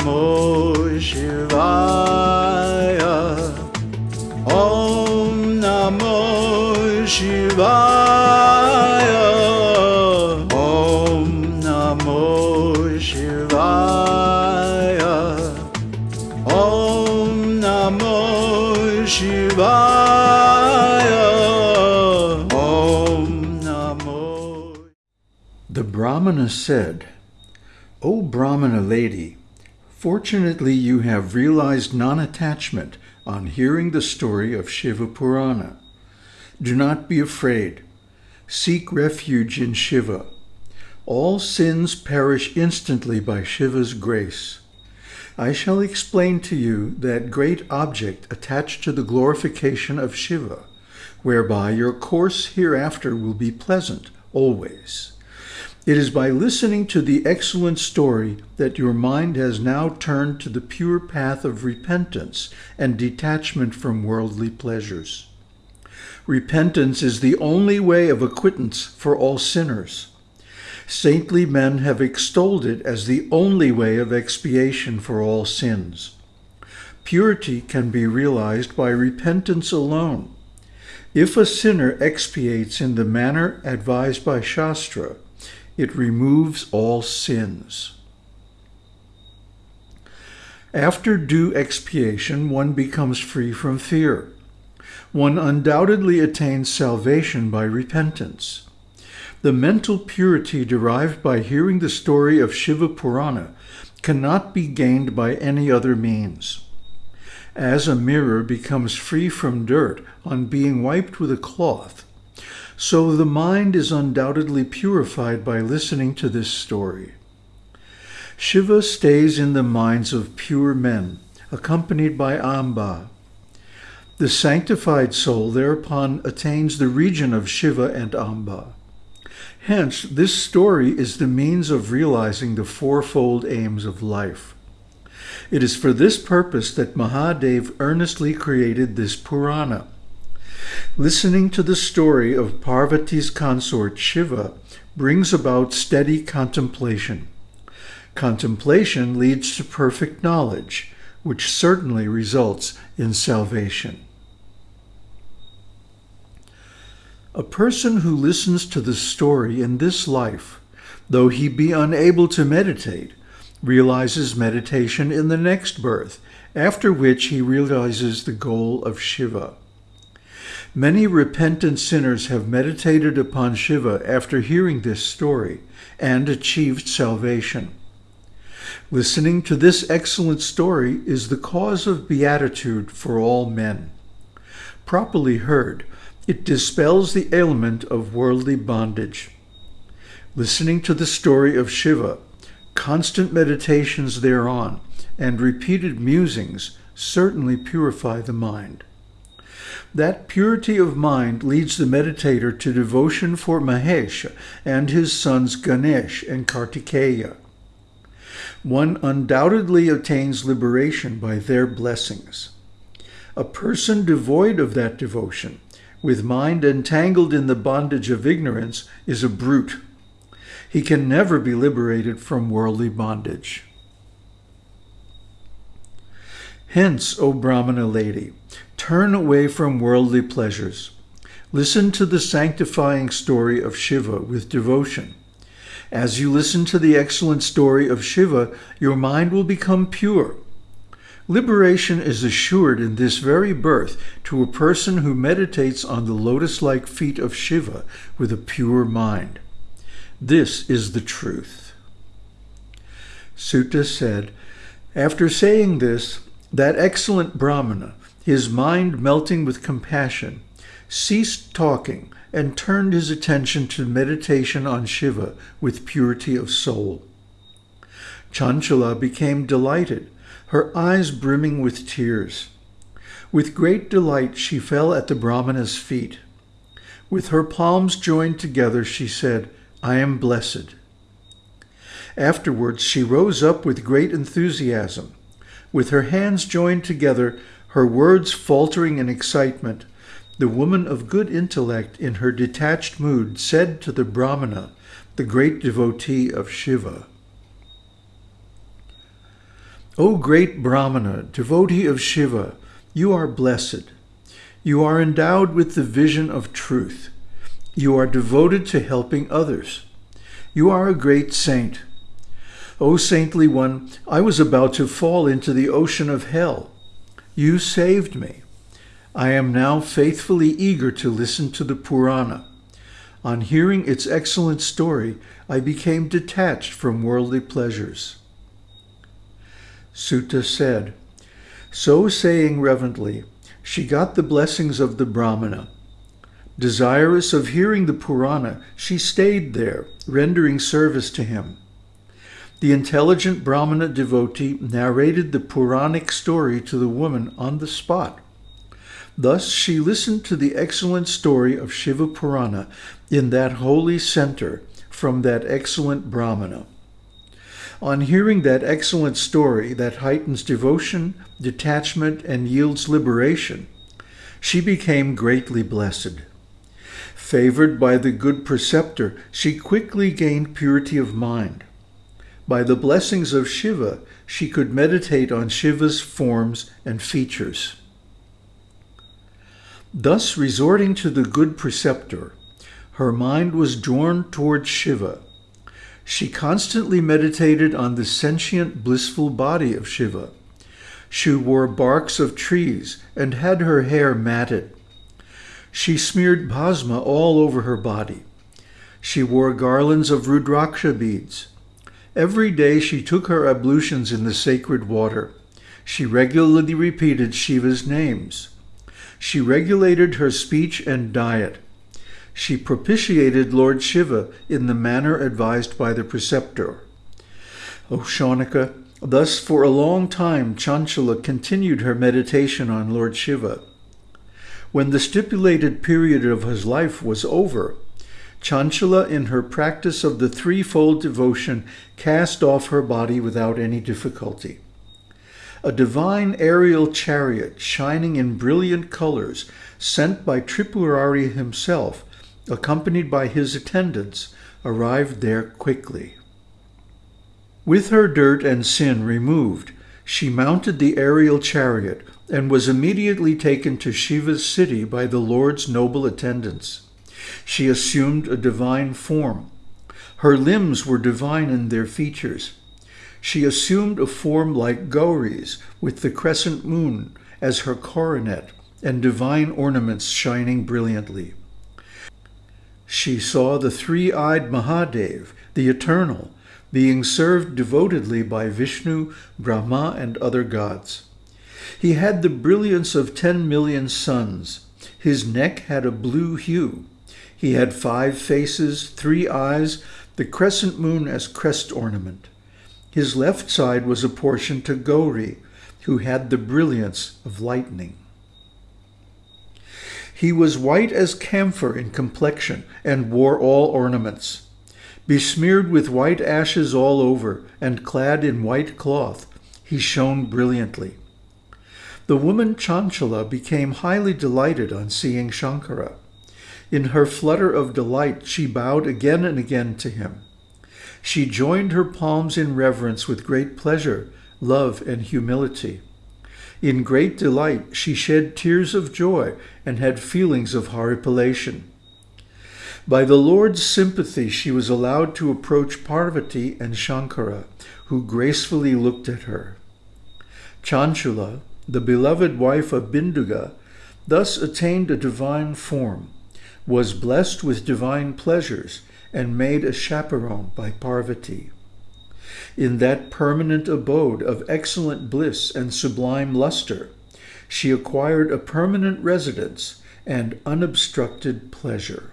Namo Shivaya. Om Namo Shivaya. Om Namo Shivaya. Om Namo Shivaya. Om Namo. The Brahmana said, O Brahmana lady, fortunately you have realized non-attachment on hearing the story of Shiva Purana. Do not be afraid. Seek refuge in Shiva. All sins perish instantly by Shiva's grace. I shall explain to you that great object attached to the glorification of Shiva, whereby your course hereafter will be pleasant always. It is by listening to the excellent story that your mind has now turned to the pure path of repentance and detachment from worldly pleasures. Repentance is the only way of acquittance for all sinners. Saintly men have extolled it as the only way of expiation for all sins. Purity can be realized by repentance alone. If a sinner expiates in the manner advised by Shastra, it removes all sins. After due expiation, one becomes free from fear. One undoubtedly attains salvation by repentance. The mental purity derived by hearing the story of Shiva Purana cannot be gained by any other means. As a mirror becomes free from dirt on being wiped with a cloth, so the mind is undoubtedly purified by listening to this story. Shiva stays in the minds of pure men, accompanied by Amba. The sanctified soul thereupon attains the region of Shiva and Amba. Hence, this story is the means of realizing the fourfold aims of life. It is for this purpose that Mahadev earnestly created this Purana. Listening to the story of Parvati's consort Shiva brings about steady contemplation. Contemplation leads to perfect knowledge, which certainly results in salvation. A person who listens to the story in this life, though he be unable to meditate, realizes meditation in the next birth, after which he realizes the goal of Shiva. Many repentant sinners have meditated upon Shiva after hearing this story and achieved salvation. Listening to this excellent story is the cause of beatitude for all men. Properly heard, it dispels the ailment of worldly bondage. Listening to the story of Shiva, constant meditations thereon, and repeated musings certainly purify the mind. That purity of mind leads the meditator to devotion for Mahesh and his sons Ganesh and Kartikeya. One undoubtedly attains liberation by their blessings. A person devoid of that devotion, with mind entangled in the bondage of ignorance, is a brute. He can never be liberated from worldly bondage. Hence, O Brahmana lady, turn away from worldly pleasures. Listen to the sanctifying story of Shiva with devotion. As you listen to the excellent story of Shiva, your mind will become pure. Liberation is assured in this very birth to a person who meditates on the lotus-like feet of Shiva with a pure mind. This is the truth. Suta said, After saying this, that excellent Brahmana, his mind melting with compassion, ceased talking and turned his attention to meditation on Shiva with purity of soul. Chanchala became delighted, her eyes brimming with tears. With great delight she fell at the Brahmana's feet. With her palms joined together she said, I am blessed. Afterwards she rose up with great enthusiasm. With her hands joined together, her words faltering in excitement, the woman of good intellect in her detached mood said to the Brahmana, the great devotee of Shiva, O great Brahmana, devotee of Shiva, you are blessed. You are endowed with the vision of truth. You are devoted to helping others. You are a great saint. O saintly one, I was about to fall into the ocean of hell. You saved me. I am now faithfully eager to listen to the Purana. On hearing its excellent story, I became detached from worldly pleasures. Suta said, So saying reverently, she got the blessings of the Brahmana. Desirous of hearing the Purana, she stayed there, rendering service to him. The intelligent Brahmana devotee narrated the Puranic story to the woman on the spot. Thus she listened to the excellent story of Shiva Purana in that holy center from that excellent Brahmana. On hearing that excellent story that heightens devotion, detachment, and yields liberation, she became greatly blessed. Favored by the good preceptor, she quickly gained purity of mind. By the blessings of Shiva, she could meditate on Shiva's forms and features. Thus, resorting to the good preceptor, her mind was drawn toward Shiva. She constantly meditated on the sentient, blissful body of Shiva. She wore barks of trees and had her hair matted. She smeared bhasma all over her body. She wore garlands of rudraksha beads. Every day she took her ablutions in the sacred water. She regularly repeated Shiva's names. She regulated her speech and diet. She propitiated Lord Shiva in the manner advised by the preceptor. O Shaunaka, thus for a long time Chanchala continued her meditation on Lord Shiva. When the stipulated period of his life was over, Chanchala, in her practice of the threefold devotion, cast off her body without any difficulty. A divine aerial chariot, shining in brilliant colors, sent by Tripurari himself, accompanied by his attendants, arrived there quickly. With her dirt and sin removed, she mounted the aerial chariot and was immediately taken to Shiva's city by the Lord's noble attendants. She assumed a divine form. Her limbs were divine in their features. She assumed a form like Gauri's, with the crescent moon as her coronet and divine ornaments shining brilliantly. She saw the three-eyed Mahadev, the Eternal, being served devotedly by Vishnu, Brahma, and other gods. He had the brilliance of ten million suns. His neck had a blue hue. He had five faces, three eyes, the crescent moon as crest ornament. His left side was apportioned to Gauri, who had the brilliance of lightning. He was white as camphor in complexion and wore all ornaments. Besmeared with white ashes all over and clad in white cloth, he shone brilliantly. The woman Chanchala became highly delighted on seeing Shankara. In her flutter of delight, she bowed again and again to him. She joined her palms in reverence with great pleasure, love, and humility. In great delight, she shed tears of joy and had feelings of horripilation. By the Lord's sympathy, she was allowed to approach Parvati and Shankara, who gracefully looked at her. Chanchula, the beloved wife of Binduga, thus attained a divine form, was blessed with divine pleasures, and made a chaperone by Parvati. In that permanent abode of excellent bliss and sublime luster, she acquired a permanent residence and unobstructed pleasure.